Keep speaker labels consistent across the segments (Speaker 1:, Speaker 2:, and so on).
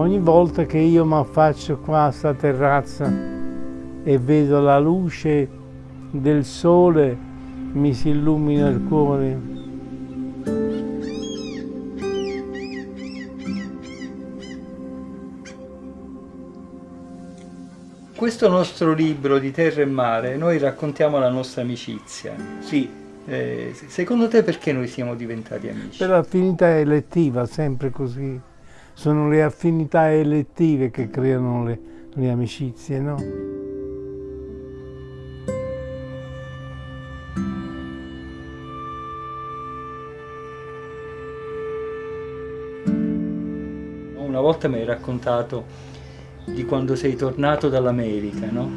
Speaker 1: ogni volta che io mi affaccio qua a sta terrazza e vedo la luce del sole mi si illumina il cuore.
Speaker 2: Questo nostro libro di Terra e Mare, noi raccontiamo la nostra amicizia.
Speaker 1: Sì.
Speaker 2: Eh, secondo te perché noi siamo diventati amici?
Speaker 1: Per affinità elettiva, sempre così. Sono le affinità elettive che creano le, le amicizie, no?
Speaker 2: Una volta mi hai raccontato di quando sei tornato dall'America, no?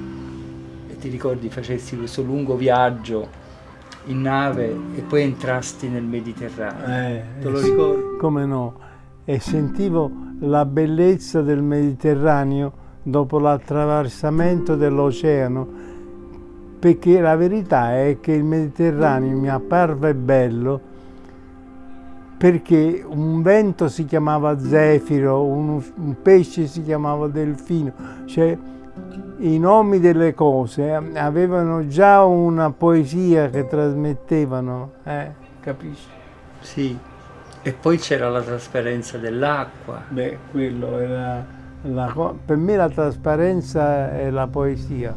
Speaker 2: E ti ricordi facessi questo lungo viaggio in nave e poi entrasti nel Mediterraneo.
Speaker 1: Eh,
Speaker 2: Te lo ricordi?
Speaker 1: Come no? E sentivo la bellezza del Mediterraneo dopo l'attraversamento dell'oceano, perché la verità è che il Mediterraneo mi apparve bello perché un vento si chiamava zefiro, un, un pesce si chiamava delfino, cioè i nomi delle cose avevano già una poesia che trasmettevano, eh, capisci?
Speaker 2: Sì, e poi c'era la trasparenza dell'acqua.
Speaker 1: Beh, quello era, la, per me la trasparenza è la poesia.